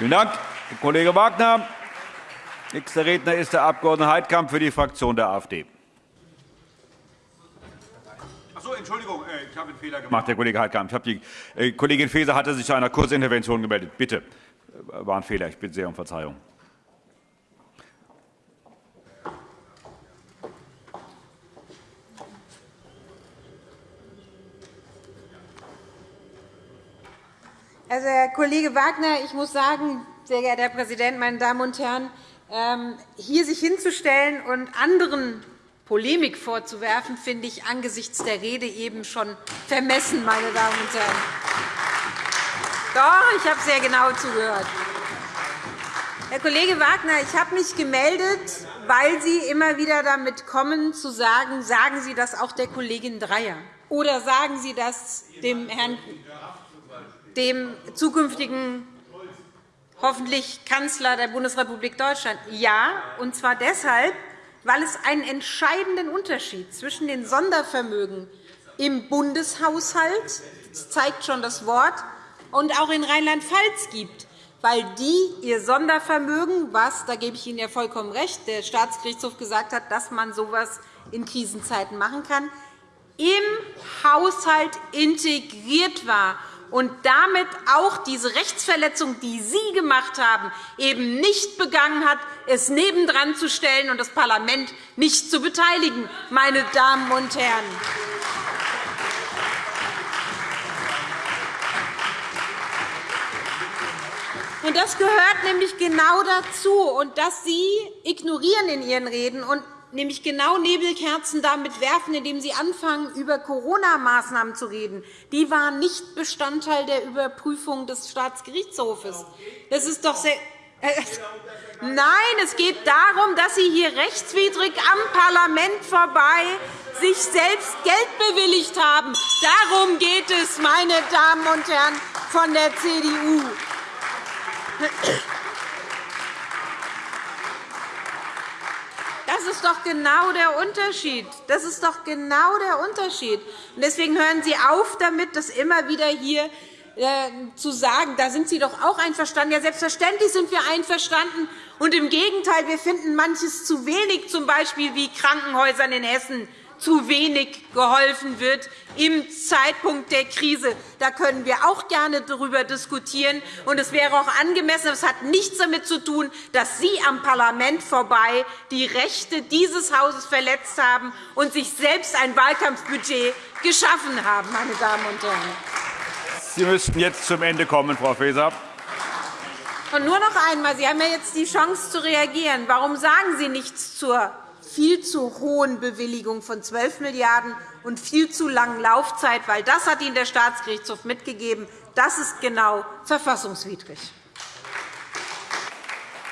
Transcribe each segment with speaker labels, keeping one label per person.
Speaker 1: Vielen Dank, Kollege Wagner. Nächster Redner ist der Abg. Heidkamp für die Fraktion der AfD. Achso, Entschuldigung, äh, ich habe einen Fehler gemacht, Herr Kollege Heidkamp. die äh, Kollegin Faeser hatte sich zu einer Kurzintervention gemeldet. Bitte, äh, war ein Fehler. Ich bitte sehr um Verzeihung.
Speaker 2: Also, Herr Kollege Wagner, ich muss sagen, sehr geehrter Herr Präsident, meine Damen und Herren, ähm, hier sich hinzustellen und anderen Polemik vorzuwerfen, finde ich angesichts der Rede eben schon vermessen, meine Damen und Herren. Doch, ich habe sehr genau zugehört. Herr Kollege Wagner, ich habe mich gemeldet, weil Sie immer wieder damit kommen, zu sagen, sagen Sie das auch der Kollegin Dreyer oder sagen Sie das dem Herrn dem zukünftigen hoffentlich Kanzler der Bundesrepublik Deutschland. Ja, und zwar deshalb, weil es einen entscheidenden Unterschied zwischen den Sondervermögen im Bundeshaushalt das zeigt schon das Wort und auch in Rheinland-Pfalz gibt, weil die ihr Sondervermögen, was, da gebe ich Ihnen ja vollkommen recht, der Staatsgerichtshof gesagt hat, dass man so etwas in Krisenzeiten machen kann, im Haushalt integriert war und damit auch diese Rechtsverletzung, die Sie gemacht haben, eben nicht begangen hat, es nebendran zu stellen und das Parlament nicht zu beteiligen, meine Damen und Herren. Das gehört nämlich genau dazu, und dass Sie ignorieren in Ihren Reden und nämlich genau Nebelkerzen damit werfen, indem Sie anfangen, über Corona-Maßnahmen zu reden. Die waren nicht Bestandteil der Überprüfung des Staatsgerichtshofes. Das ist doch sehr äh, Nein, es geht darum, dass Sie hier rechtswidrig am Parlament vorbei sich selbst Geld bewilligt haben. Darum geht es, meine Damen und Herren von der CDU. Das ist doch genau der Unterschied. Das ist doch genau der Unterschied. Deswegen hören Sie auf damit, das immer wieder hier äh, zu sagen, da sind Sie doch auch einverstanden. Ja, selbstverständlich sind wir einverstanden. Und Im Gegenteil, wir finden manches zu wenig, z. B. wie Krankenhäusern in Hessen zu wenig geholfen wird im Zeitpunkt der Krise. Da können wir auch gerne darüber diskutieren. Und es wäre auch angemessen, es hat nichts damit zu tun, dass Sie am Parlament vorbei die Rechte dieses Hauses verletzt haben und sich selbst ein Wahlkampfbudget geschaffen haben. Meine Damen und Herren.
Speaker 1: Sie müssten jetzt zum Ende kommen, Frau Faeser.
Speaker 2: Und nur noch einmal. Sie haben ja jetzt die Chance zu reagieren. Warum sagen Sie nichts zur viel zu hohen Bewilligung von 12 Milliarden € und viel zu langen Laufzeit, weil das hat Ihnen der Staatsgerichtshof mitgegeben. Das ist genau verfassungswidrig.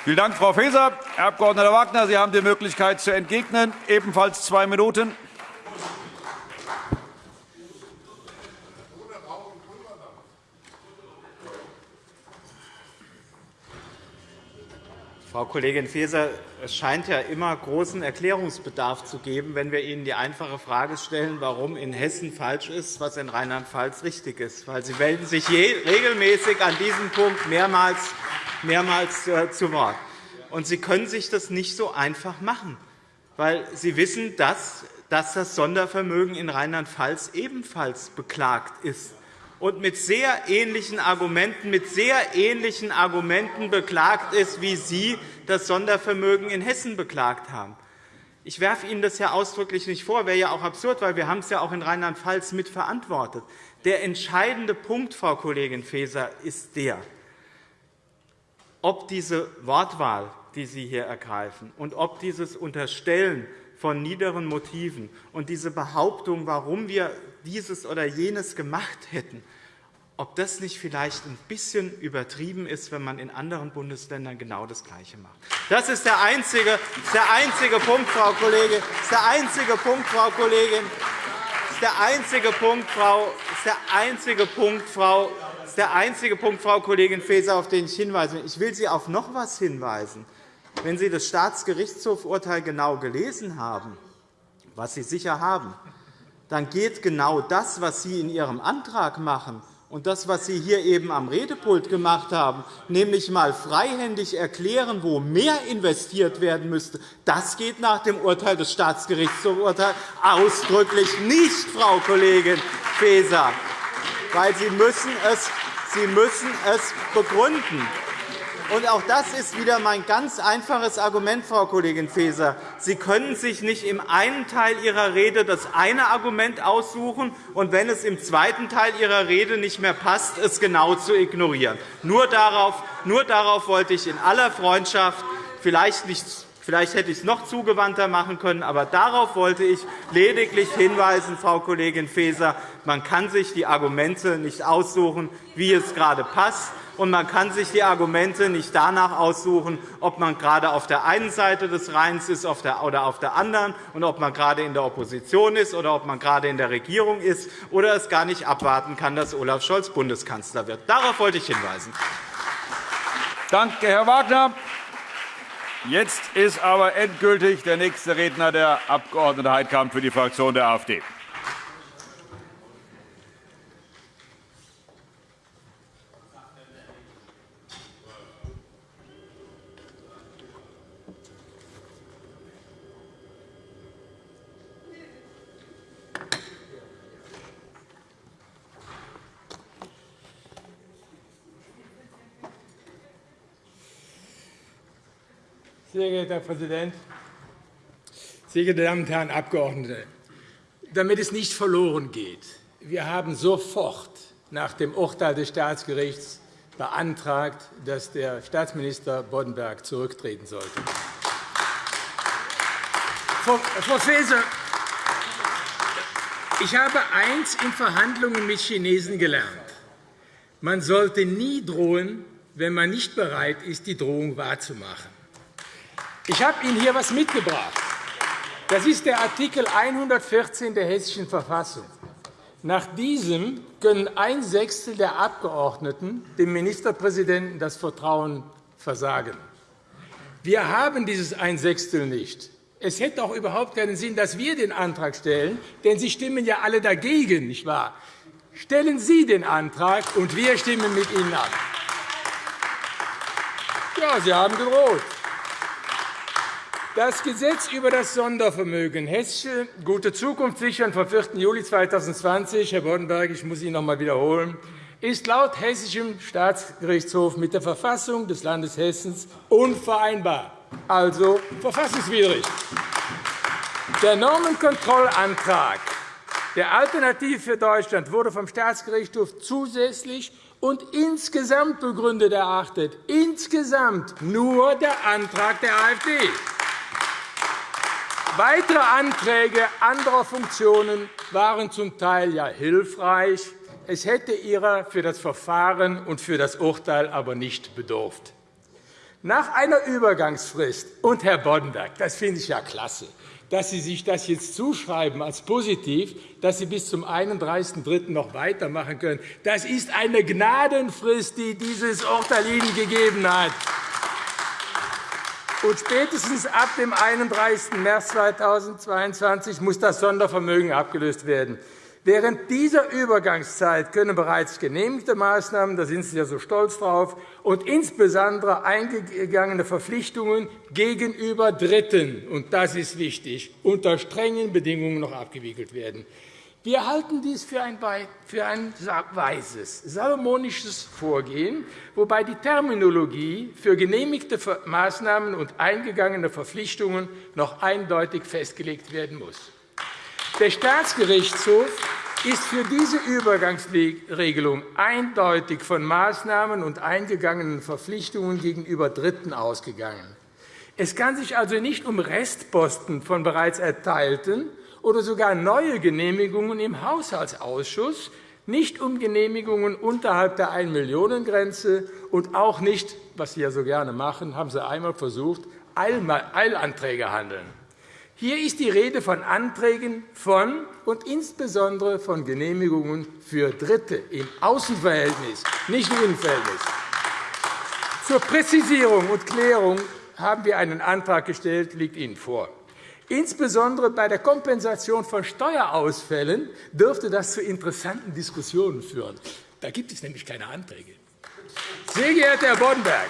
Speaker 1: Vielen Dank, Frau Faeser. Herr Abg. Wagner, Sie haben die Möglichkeit zu entgegnen. Ebenfalls zwei Minuten.
Speaker 3: Frau Kollegin Faeser, es scheint ja immer großen Erklärungsbedarf zu geben, wenn wir Ihnen die einfache Frage stellen, warum in Hessen falsch ist, was in Rheinland-Pfalz richtig ist. Weil Sie melden sich regelmäßig an diesem Punkt mehrmals, mehrmals äh, zu Wort. Und Sie können sich das nicht so einfach machen, weil Sie wissen, dass das Sondervermögen in Rheinland-Pfalz ebenfalls beklagt ist und mit sehr ähnlichen Argumenten, mit sehr ähnlichen Argumenten beklagt ist, wie Sie das Sondervermögen in Hessen beklagt haben. Ich werfe Ihnen das ja ausdrücklich nicht vor, wäre ja auch absurd, weil wir haben es ja auch in Rheinland-Pfalz mitverantwortet. Der entscheidende Punkt, Frau Kollegin Faeser, ist der, ob diese Wortwahl, die Sie hier ergreifen, und ob dieses Unterstellen von niederen Motiven und diese Behauptung, warum wir dieses oder jenes gemacht hätten, ob das nicht vielleicht ein bisschen übertrieben ist, wenn man in anderen Bundesländern genau das Gleiche macht. Das ist der einzige, der einzige Punkt, Frau Kollegin. Ist der einzige Punkt, Frau Kollegin. Ist der einzige Punkt, Frau. Ist der einzige Punkt, Frau. Ist der einzige Punkt, Frau Kollegin Faeser, auf den ich hinweisen will. Ich will Sie auf noch etwas hinweisen. Wenn Sie das Staatsgerichtshofurteil genau gelesen haben, was Sie sicher haben, dann geht genau das, was Sie in Ihrem Antrag machen, Und das, was Sie hier eben am Redepult gemacht haben, nämlich einmal freihändig erklären, wo mehr investiert werden müsste, das geht nach dem Urteil des Staatsgerichtshofs ausdrücklich nicht, Frau Kollegin Faeser, weil Sie müssen es, Sie müssen es begründen. Und auch das ist wieder mein ganz einfaches Argument, Frau Kollegin Faeser. Sie können sich nicht im einen Teil Ihrer Rede das eine Argument aussuchen und, wenn es im zweiten Teil Ihrer Rede nicht mehr passt, es genau zu ignorieren. Nur darauf, nur darauf wollte ich in aller Freundschaft vielleicht nicht Vielleicht hätte ich es noch zugewandter machen können, aber darauf wollte ich lediglich hinweisen, Frau Kollegin Faeser. Man kann sich die Argumente nicht aussuchen, wie es gerade passt und man kann sich die Argumente nicht danach aussuchen, ob man gerade auf der einen Seite des Rheins ist oder auf der anderen, und ob man gerade in der Opposition ist oder ob man gerade in der Regierung ist oder es gar nicht abwarten kann, dass Olaf Scholz Bundeskanzler wird. Darauf wollte ich hinweisen.
Speaker 1: Danke, Herr Wagner. Jetzt ist aber endgültig der nächste Redner, der Abg. Heidkamp für die Fraktion der AfD.
Speaker 4: Sehr geehrter Herr Präsident, sehr geehrte Damen und Herren Abgeordnete! Damit es nicht verloren geht, wir haben sofort nach dem Urteil des Staatsgerichts beantragt, dass der Staatsminister Boddenberg zurücktreten sollte. Frau Faeser, ich habe eins in Verhandlungen mit Chinesen gelernt. Man sollte nie drohen, wenn man nicht bereit ist, die Drohung wahrzumachen. Ich habe Ihnen hier etwas mitgebracht. Das ist der Artikel 114 der Hessischen Verfassung. Nach diesem können ein Sechstel der Abgeordneten dem Ministerpräsidenten das Vertrauen versagen. Wir haben dieses ein Sechstel nicht. Es hätte auch überhaupt keinen Sinn, dass wir den Antrag stellen, denn Sie stimmen ja alle dagegen, nicht wahr? Stellen Sie den Antrag, und wir stimmen mit Ihnen ab. Ja, Sie haben gedroht. Das Gesetz über das Sondervermögen Hessische Gute Zukunft sichern vom 4. Juli 2020, Herr Boddenberg, ich muss Ihnen noch einmal wiederholen, ist laut Hessischem Staatsgerichtshof mit der Verfassung des Landes Hessen unvereinbar, also verfassungswidrig. Der Normenkontrollantrag der Alternative für Deutschland wurde vom Staatsgerichtshof zusätzlich und insgesamt begründet erachtet. Insgesamt nur der Antrag der AfD. Weitere Anträge anderer Funktionen waren zum Teil ja hilfreich. Es hätte ihrer für das Verfahren und für das Urteil aber nicht bedurft. Nach einer Übergangsfrist und Herr Boddenberg, das finde ich ja klasse, dass Sie sich das jetzt zuschreiben als positiv, dass Sie bis zum 31.03. noch weitermachen können. Das ist eine Gnadenfrist, die dieses Urteil Ihnen gegeben hat und spätestens ab dem 31. März 2022 muss das Sondervermögen abgelöst werden. Während dieser Übergangszeit können bereits genehmigte Maßnahmen, da sind Sie ja so stolz drauf, und insbesondere eingegangene Verpflichtungen gegenüber Dritten, und das ist wichtig, unter strengen Bedingungen noch abgewickelt werden. Wir halten dies für ein, weises, salomonisches Vorgehen, wobei die Terminologie für genehmigte Maßnahmen und eingegangene Verpflichtungen noch eindeutig festgelegt werden muss. Der Staatsgerichtshof ist für diese Übergangsregelung eindeutig von Maßnahmen und eingegangenen Verpflichtungen gegenüber Dritten ausgegangen. Es kann sich also nicht um Restposten von bereits erteilten oder sogar neue Genehmigungen im Haushaltsausschuss, nicht um Genehmigungen unterhalb der 1-Millionen-Grenze und auch nicht, was Sie ja so gerne machen, haben Sie einmal versucht, Eilanträge handeln. Hier ist die Rede von Anträgen von und insbesondere von Genehmigungen für Dritte im Außenverhältnis, nicht im Innenverhältnis. Zur Präzisierung und Klärung haben wir einen Antrag gestellt, liegt Ihnen vor. Insbesondere bei der Kompensation von Steuerausfällen dürfte das zu interessanten Diskussionen führen. Da gibt es nämlich keine Anträge. Sehr geehrter Herr Boddenberg,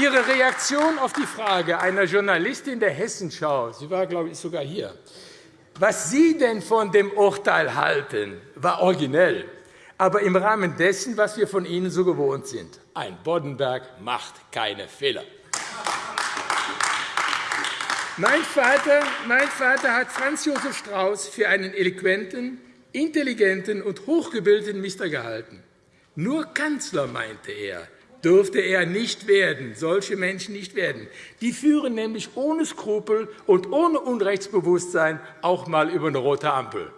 Speaker 4: Ihre Reaktion auf die Frage einer Journalistin der Hessenschau, sie war, glaube ich, sogar hier, was Sie denn von dem Urteil halten, war originell, aber im Rahmen dessen, was wir von Ihnen so gewohnt sind. Ein Boddenberg macht keine Fehler. Mein Vater, mein Vater hat Franz Josef Strauß für einen eloquenten, intelligenten und hochgebildeten Mister gehalten. Nur Kanzler, meinte er, dürfte er nicht werden, solche Menschen nicht werden. Die führen nämlich ohne Skrupel und ohne Unrechtsbewusstsein auch einmal über eine rote Ampel.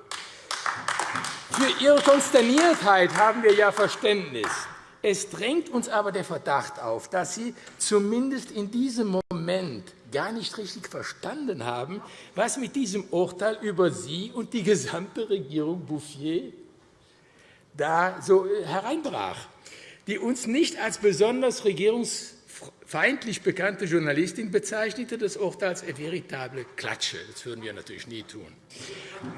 Speaker 4: Für Ihre Konsterniertheit haben wir ja Verständnis. Es drängt uns aber der Verdacht auf, dass Sie zumindest in diesem Moment gar nicht richtig verstanden haben, was mit diesem Urteil über Sie und die gesamte Regierung Bouffier da so hereinbrach die uns nicht als besonders regierungsfeindlich bekannte Journalistin bezeichnete das Urteil als eine veritable Klatsche. Das würden wir natürlich nie tun.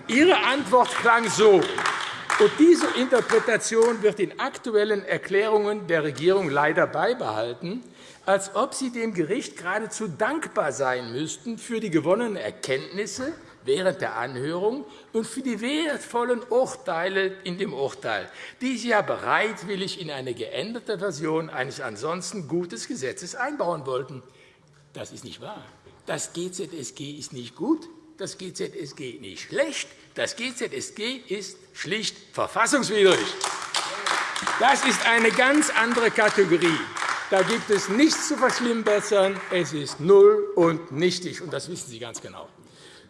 Speaker 4: Ihre Antwort klang so, und diese Interpretation wird in aktuellen Erklärungen der Regierung leider beibehalten, als ob Sie dem Gericht geradezu dankbar sein müssten für die gewonnenen Erkenntnisse während der Anhörung und für die wertvollen Urteile in dem Urteil, die Sie ja bereitwillig in eine geänderte Version eines ansonsten gutes Gesetzes einbauen wollten. Das ist nicht wahr. Das GZSG ist nicht gut, das GZSG nicht schlecht, das GZSG ist schlicht verfassungswidrig. Das ist eine ganz andere Kategorie. Da gibt es nichts zu verschlimmbessern. Es ist null und nichtig, und das wissen Sie ganz genau.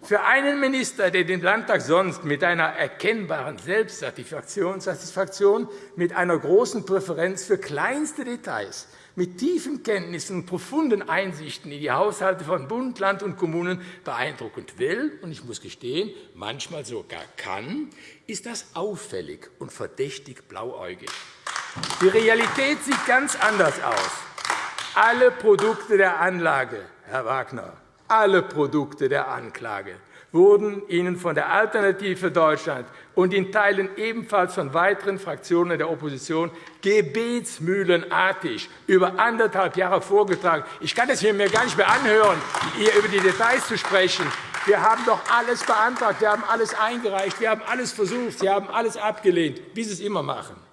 Speaker 4: Für einen Minister, der den Landtag sonst mit einer erkennbaren Selbstsatisfaktion, mit einer großen Präferenz für kleinste Details, mit tiefen Kenntnissen und profunden Einsichten in die Haushalte von Bund, Land und Kommunen beeindruckend will, und ich muss gestehen, manchmal sogar kann, ist das auffällig und verdächtig blauäugig. Die Realität sieht ganz anders aus. Alle Produkte der Anlage, Herr Wagner, alle Produkte der Anklage wurden Ihnen von der Alternative Deutschland und in Teilen ebenfalls von weiteren Fraktionen der Opposition gebetsmühlenartig über anderthalb Jahre vorgetragen. Ich kann es mir gar nicht mehr anhören, hier über die Details zu sprechen. Wir haben doch alles beantragt, wir haben alles eingereicht, wir haben alles versucht, Sie haben alles abgelehnt, wie Sie es immer machen.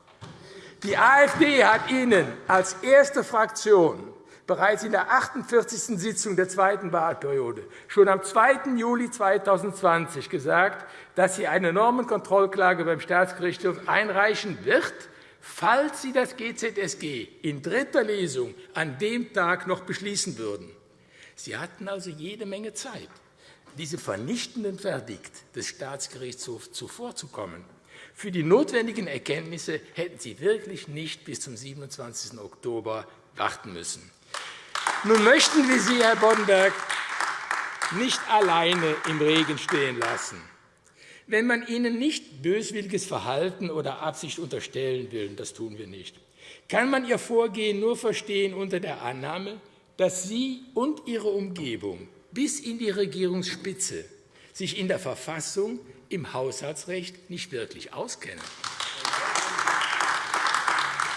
Speaker 4: Die AfD hat Ihnen als erste Fraktion bereits in der 48. Sitzung der zweiten Wahlperiode, schon am 2. Juli 2020 gesagt, dass sie eine Normenkontrollklage beim Staatsgerichtshof einreichen wird, falls Sie das GZSG in dritter Lesung an dem Tag noch beschließen würden. Sie hatten also jede Menge Zeit, diesem vernichtenden Verdikt des Staatsgerichtshofs zuvorzukommen. Für die notwendigen Erkenntnisse hätten Sie wirklich nicht bis zum 27. Oktober warten müssen. Nun möchten wir Sie, Herr Boddenberg, nicht alleine im Regen stehen lassen. Wenn man Ihnen nicht böswilliges Verhalten oder Absicht unterstellen will, das tun wir nicht, kann man Ihr Vorgehen nur verstehen unter der Annahme, dass Sie und Ihre Umgebung bis in die Regierungsspitze sich in der Verfassung, im Haushaltsrecht nicht wirklich auskennen.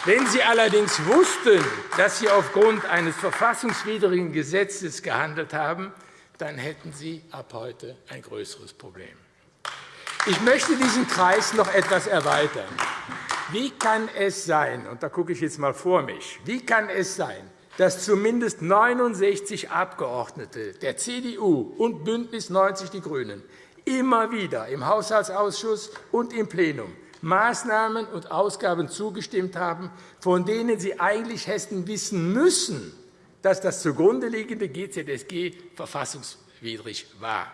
Speaker 4: Wenn Sie allerdings wussten, dass Sie aufgrund eines verfassungswidrigen Gesetzes gehandelt haben, dann hätten Sie ab heute ein größeres Problem. Ich möchte diesen Kreis noch etwas erweitern. Wie kann es sein, und da gucke ich jetzt einmal vor mich, wie kann es sein, dass zumindest 69 Abgeordnete der CDU und BÜNDNIS 90 die GRÜNEN immer wieder im Haushaltsausschuss und im Plenum Maßnahmen und Ausgaben zugestimmt haben, von denen Sie eigentlich hätten wissen müssen, dass das zugrunde liegende GZSG verfassungswidrig war.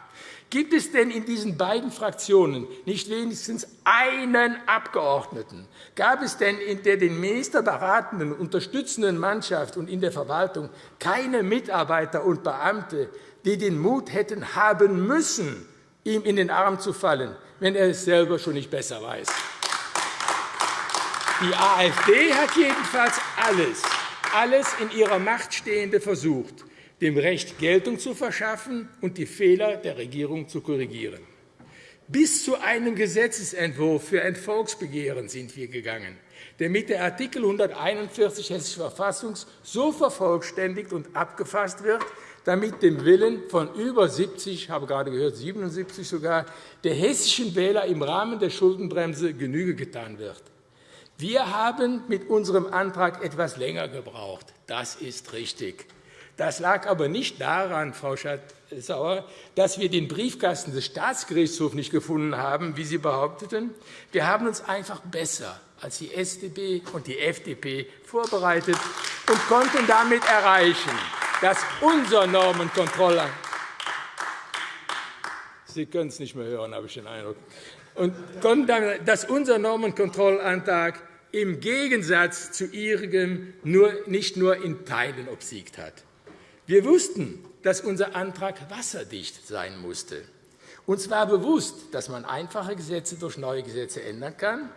Speaker 4: Gibt es denn in diesen beiden Fraktionen nicht wenigstens einen Abgeordneten? Gab es denn in der den Minister beratenden, unterstützenden Mannschaft und in der Verwaltung keine Mitarbeiter und Beamte, die den Mut hätten haben müssen, ihm in den Arm zu fallen, wenn er es selber schon nicht besser weiß? Die AfD hat jedenfalls alles, alles in ihrer Macht Stehende versucht, dem Recht Geltung zu verschaffen und die Fehler der Regierung zu korrigieren. Bis zu einem Gesetzentwurf für ein Volksbegehren sind wir gegangen. der mit der Art. 141 Hessische Verfassung so vervollständigt und abgefasst wird, damit dem Willen von über 70, ich habe gerade gehört 77 sogar, der hessischen Wähler im Rahmen der Schuldenbremse Genüge getan wird. Wir haben mit unserem Antrag etwas länger gebraucht. Das ist richtig. Das lag aber nicht daran, Frau Schardt-Sauer, dass wir den Briefkasten des Staatsgerichtshofs nicht gefunden haben, wie Sie behaupteten. Wir haben uns einfach besser als die SDP und die FDP vorbereitet und konnten damit erreichen, dass unser Normenkontroller Sie können es nicht mehr hören, habe ich den Eindruck. Und dass unser Normenkontrollantrag im Gegensatz zu Ihrem nur, nicht nur in Teilen obsiegt hat. Wir wussten, dass unser Antrag wasserdicht sein musste. Uns war bewusst, dass man einfache Gesetze durch neue Gesetze ändern kann,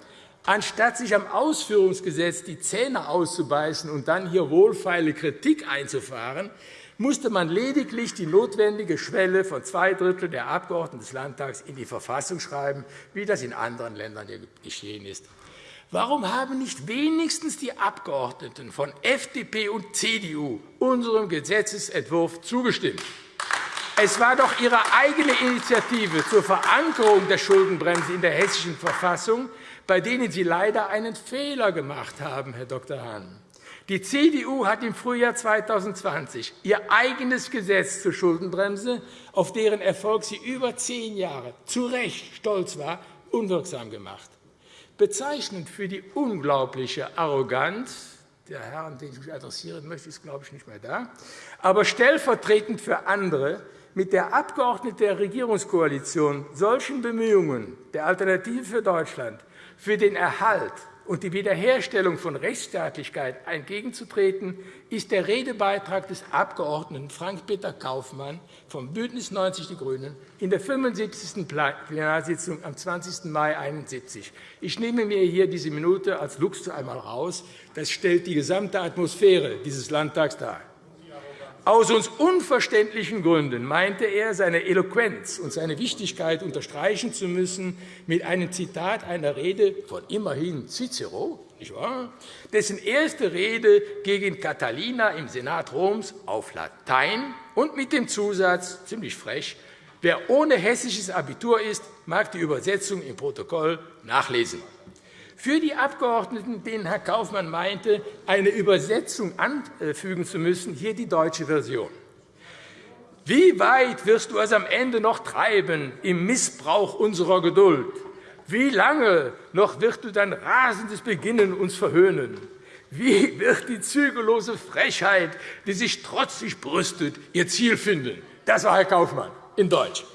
Speaker 4: anstatt sich am Ausführungsgesetz die Zähne auszubeißen und dann hier wohlfeile Kritik einzufahren, musste man lediglich die notwendige Schwelle von zwei Drittel der Abgeordneten des Landtags in die Verfassung schreiben, wie das in anderen Ländern geschehen ist. Warum haben nicht wenigstens die Abgeordneten von FDP und CDU unserem Gesetzentwurf zugestimmt? Es war doch Ihre eigene Initiative zur Verankerung der Schuldenbremse in der Hessischen Verfassung, bei denen Sie leider einen Fehler gemacht haben, Herr Dr. Hahn. Die CDU hat im Frühjahr 2020 ihr eigenes Gesetz zur Schuldenbremse, auf deren Erfolg sie über zehn Jahre zu Recht stolz war, unwirksam gemacht. Bezeichnend für die unglaubliche Arroganz der Herr, an den ich mich adressieren möchte, ist, glaube ich, nicht mehr da. Aber stellvertretend für andere, mit der Abgeordnete der Regierungskoalition solchen Bemühungen der Alternative für Deutschland für den Erhalt und die Wiederherstellung von Rechtsstaatlichkeit entgegenzutreten, ist der Redebeitrag des Abgeordneten Frank-Peter Kaufmann vom BÜNDNIS 90 die GRÜNEN in der 75. Plenarsitzung am 20. Mai 1971. Ich nehme mir hier diese Minute als Luxus einmal raus. Das stellt die gesamte Atmosphäre dieses Landtags dar. Aus uns unverständlichen Gründen meinte er, seine Eloquenz und seine Wichtigkeit unterstreichen zu müssen mit einem Zitat einer Rede von immerhin Cicero, nicht wahr? dessen erste Rede gegen Catalina im Senat Roms auf Latein und mit dem Zusatz, ziemlich frech, wer ohne hessisches Abitur ist, mag die Übersetzung im Protokoll nachlesen für die Abgeordneten, denen Herr Kaufmann meinte, eine Übersetzung anfügen zu müssen, hier die deutsche Version. Wie weit wirst du es am Ende noch treiben im Missbrauch unserer Geduld? Wie lange noch wirst du dein rasendes Beginnen uns verhöhnen? Wie wird die zügellose Frechheit, die sich trotzig brüstet, ihr Ziel finden? Das war Herr Kaufmann in Deutsch.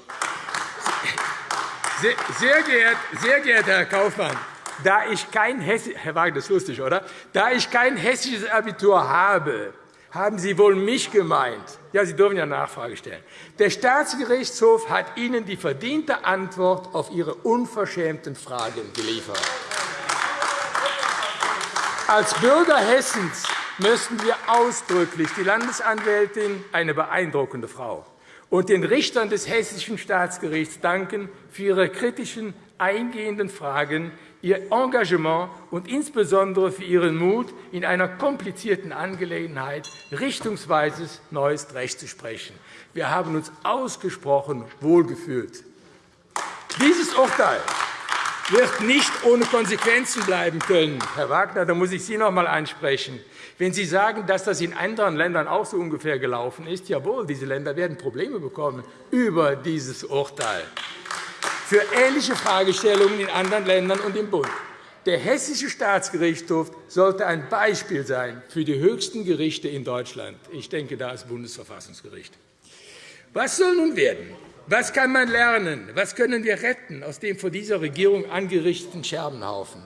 Speaker 4: Sehr, geehrt, sehr geehrter Herr Kaufmann, da ich kein Hessi Herr Wagner, das ist lustig, oder? Da ich kein hessisches Abitur habe, haben Sie wohl mich gemeint. Ja, Sie dürfen ja Nachfrage stellen. Der Staatsgerichtshof hat Ihnen die verdiente Antwort auf Ihre unverschämten Fragen geliefert. Als Bürger Hessens müssten wir ausdrücklich die Landesanwältin, eine beeindruckende Frau, und den Richtern des Hessischen Staatsgerichts danken für ihre kritischen, eingehenden Fragen, Ihr Engagement und insbesondere für Ihren Mut, in einer komplizierten Angelegenheit richtungsweises neues Recht zu sprechen. Wir haben uns ausgesprochen wohlgefühlt. Dieses Urteil wird nicht ohne Konsequenzen bleiben können. Herr Wagner, da muss ich Sie noch einmal ansprechen. Wenn Sie sagen, dass das in anderen Ländern auch so ungefähr gelaufen ist, jawohl, diese Länder werden Probleme bekommen über dieses Urteil für ähnliche Fragestellungen in anderen Ländern und im Bund. Der Hessische Staatsgerichtshof sollte ein Beispiel sein für die höchsten Gerichte in Deutschland. Ich denke da das Bundesverfassungsgericht. Was soll nun werden? Was kann man lernen? Was können wir retten aus dem von dieser Regierung angerichteten Scherbenhaufen?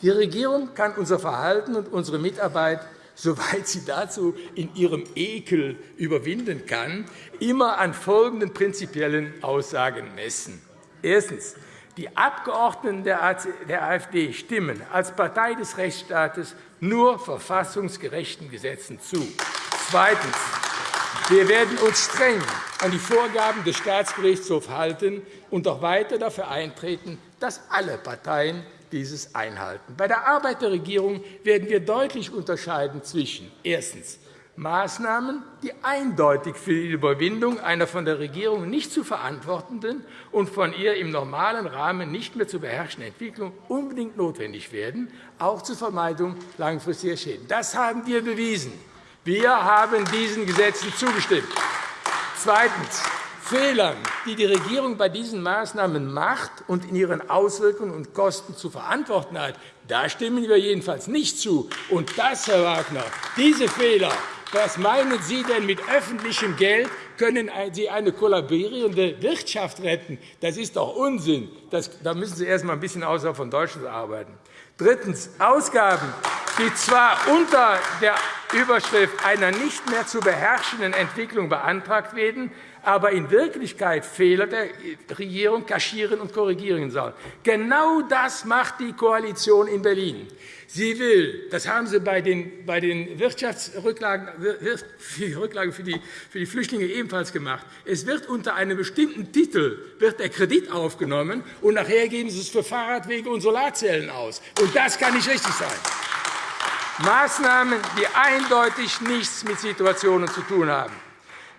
Speaker 4: Die Regierung kann unser Verhalten und unsere Mitarbeit, soweit sie dazu in ihrem Ekel überwinden kann, immer an folgenden prinzipiellen Aussagen messen. Erstens. Die Abgeordneten der AfD stimmen als Partei des Rechtsstaates nur verfassungsgerechten Gesetzen zu. Zweitens. Wir werden uns streng an die Vorgaben des Staatsgerichtshofs halten und auch weiter dafür eintreten, dass alle Parteien dieses einhalten. Bei der Arbeit der Regierung werden wir deutlich unterscheiden zwischen erstens Maßnahmen, die eindeutig für die Überwindung einer von der Regierung nicht zu verantwortenden und von ihr im normalen Rahmen nicht mehr zu beherrschenden Entwicklung unbedingt notwendig werden, auch zur Vermeidung langfristiger Schäden. Das haben wir bewiesen. Wir haben diesen Gesetzen zugestimmt. Zweitens. Fehlern, die die Regierung bei diesen Maßnahmen macht und in ihren Auswirkungen und Kosten zu verantworten hat, da stimmen wir jedenfalls nicht zu. Und das, Herr Wagner, diese Fehler was meinen Sie denn mit öffentlichem Geld? Können Sie eine kollaborierende Wirtschaft retten? Das ist doch Unsinn. Das, da müssen Sie erst einmal ein bisschen außerhalb von Deutschland arbeiten. Drittens. Ausgaben, die zwar unter der Überschrift einer nicht mehr zu beherrschenden Entwicklung beantragt werden, aber in Wirklichkeit Fehler der Regierung kaschieren und korrigieren sollen. Genau das macht die Koalition in Berlin. Sie will, das haben Sie bei den, Wirtschaftsrücklagen für die, für die Flüchtlinge ebenfalls gemacht. Es wird unter einem bestimmten Titel wird der Kredit aufgenommen, und nachher geben Sie es für Fahrradwege und Solarzellen aus. Und das kann nicht richtig sein. Maßnahmen, die eindeutig nichts mit Situationen zu tun haben.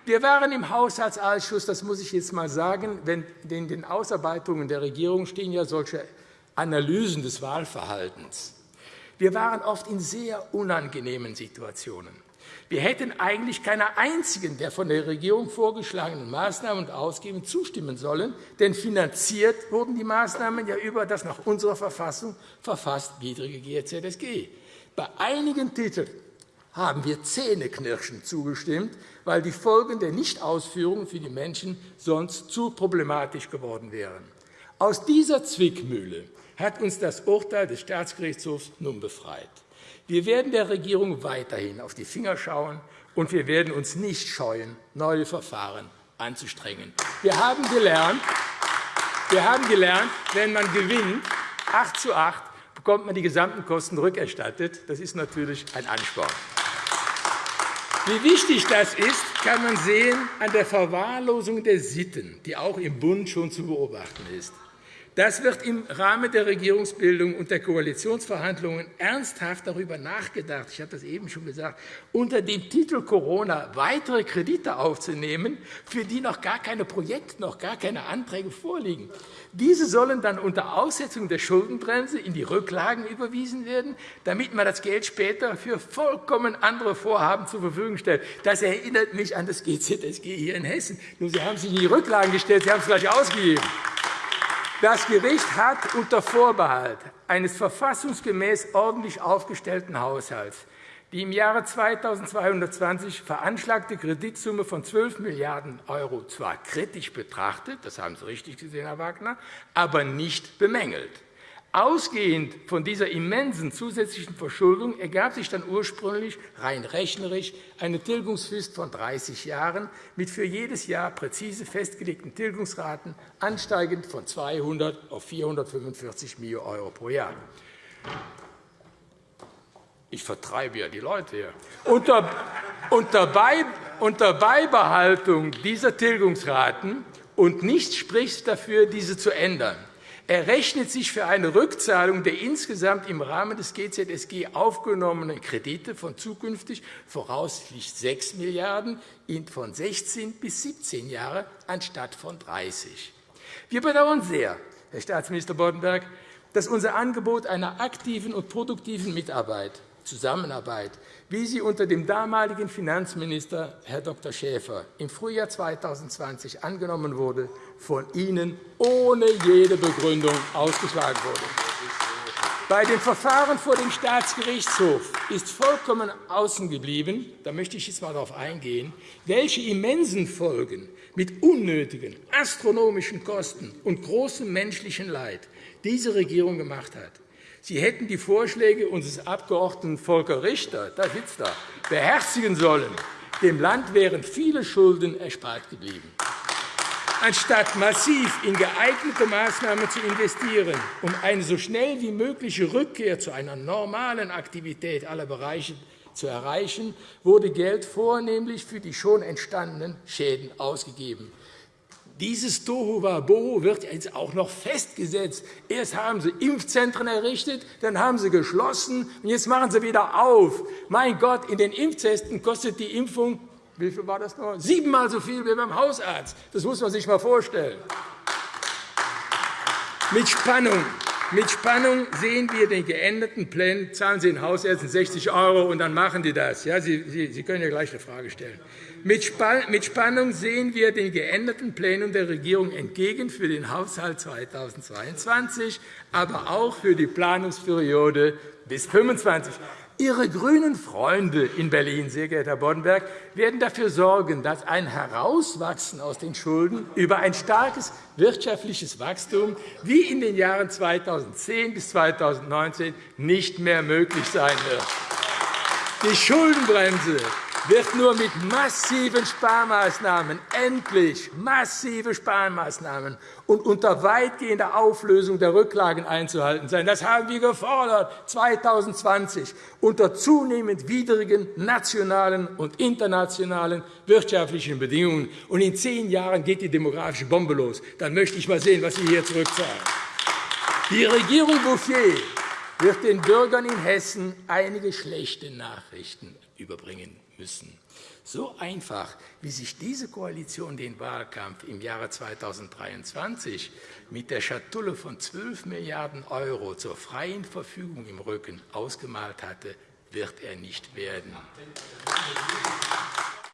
Speaker 4: Wir waren im Haushaltsausschuss, das muss ich jetzt einmal sagen, wenn in den Ausarbeitungen der Regierung stehen ja solche Analysen des Wahlverhaltens. Wir waren oft in sehr unangenehmen Situationen. Wir hätten eigentlich keiner einzigen der von der Regierung vorgeschlagenen Maßnahmen und Ausgaben zustimmen sollen, denn finanziert wurden die Maßnahmen ja über das nach unserer Verfassung verfasst widrige GZSG. Bei einigen Titeln haben wir zähneknirschend zugestimmt, weil die Folgen der Nichtausführung für die Menschen sonst zu problematisch geworden wären. Aus dieser Zwickmühle hat uns das Urteil des Staatsgerichtshofs nun befreit. Wir werden der Regierung weiterhin auf die Finger schauen, und wir werden uns nicht scheuen, neue Verfahren anzustrengen. Wir haben gelernt, wir haben gelernt wenn man gewinnt, 8 zu 8, bekommt man die gesamten Kosten rückerstattet. Das ist natürlich ein Ansporn. Wie wichtig das ist, kann man sehen an der Verwahrlosung der Sitten, die auch im Bund schon zu beobachten ist. Das wird im Rahmen der Regierungsbildung und der Koalitionsverhandlungen ernsthaft darüber nachgedacht, ich habe das eben schon gesagt, unter dem Titel Corona weitere Kredite aufzunehmen, für die noch gar keine Projekte, noch gar keine Anträge vorliegen. Diese sollen dann unter Aussetzung der Schuldenbremse in die Rücklagen überwiesen werden, damit man das Geld später für vollkommen andere Vorhaben zur Verfügung stellt. Das erinnert mich an das GZSG hier in Hessen. Nur Sie haben sich in die Rücklagen gestellt, Sie haben es gleich ausgegeben. Das Gericht hat unter Vorbehalt eines verfassungsgemäß ordentlich aufgestellten Haushalts die im Jahre 2220 veranschlagte Kreditsumme von 12 Milliarden € zwar kritisch betrachtet, das haben Sie richtig gesehen, Herr Wagner, aber nicht bemängelt. Ausgehend von dieser immensen zusätzlichen Verschuldung ergab sich dann ursprünglich rein rechnerisch eine Tilgungsfrist von 30 Jahren mit für jedes Jahr präzise festgelegten Tilgungsraten ansteigend von 200 auf 445 Millionen € pro Jahr. Ich vertreibe ja die Leute hier. Unter, Beibehaltung dieser Tilgungsraten und nichts spricht dafür, diese zu ändern errechnet sich für eine Rückzahlung der insgesamt im Rahmen des GZSG aufgenommenen Kredite von zukünftig voraussichtlich 6 Milliarden € von 16 bis 17 Jahren anstatt von 30. Wir bedauern sehr, Herr Staatsminister Boddenberg, dass unser Angebot einer aktiven und produktiven Mitarbeit Zusammenarbeit, wie sie unter dem damaligen Finanzminister Herr Dr. Schäfer im Frühjahr 2020 angenommen wurde, von Ihnen ohne jede Begründung ausgeschlagen wurde. Bei dem Verfahren vor dem Staatsgerichtshof ist vollkommen außen geblieben, da möchte ich jetzt einmal darauf eingehen, welche immensen Folgen mit unnötigen astronomischen Kosten und großem menschlichen Leid diese Regierung gemacht hat. Sie hätten die Vorschläge unseres Abgeordneten Volker Richter, da sitzt er, beherzigen sollen. Dem Land wären viele Schulden erspart geblieben. Anstatt massiv in geeignete Maßnahmen zu investieren, um eine so schnell wie mögliche Rückkehr zu einer normalen Aktivität aller Bereiche zu erreichen, wurde Geld vornehmlich für die schon entstandenen Schäden ausgegeben. Dieses Tohuwabohu wird jetzt auch noch festgesetzt. Erst haben Sie Impfzentren errichtet, dann haben Sie geschlossen, und jetzt machen Sie wieder auf. Mein Gott, in den Impfzentren kostet die Impfung wie viel war das noch? Siebenmal so viel wie beim Hausarzt. Das muss man sich einmal vorstellen. Mit Spannung, mit Spannung sehen wir den geänderten Plan. Zahlen Sie den Hausärzten 60 €, und dann machen die das. Ja, Sie können ja gleich eine Frage stellen. Mit Spannung sehen wir den geänderten Plänen der Regierung entgegen für den Haushalt 2022, aber auch für die Planungsperiode bis 2025. Ihre grünen Freunde in Berlin, sehr geehrter Herr Boddenberg, werden dafür sorgen, dass ein Herauswachsen aus den Schulden über ein starkes wirtschaftliches Wachstum wie in den Jahren 2010 bis 2019 nicht mehr möglich sein wird. Die Schuldenbremse wird nur mit massiven Sparmaßnahmen, endlich massive Sparmaßnahmen und unter weitgehender Auflösung der Rücklagen einzuhalten sein. Das haben wir gefordert 2020 unter zunehmend widrigen nationalen und internationalen wirtschaftlichen Bedingungen. Und in zehn Jahren geht die demografische Bombe los. Dann möchte ich einmal sehen, was Sie hier zurückzahlen. Die Regierung Bouffier wird den Bürgern in Hessen einige schlechte Nachrichten überbringen müssen. So einfach, wie sich diese Koalition den Wahlkampf im Jahre 2023 mit der Schatulle von 12 Milliarden € zur freien Verfügung im Rücken ausgemalt hatte, wird er nicht werden.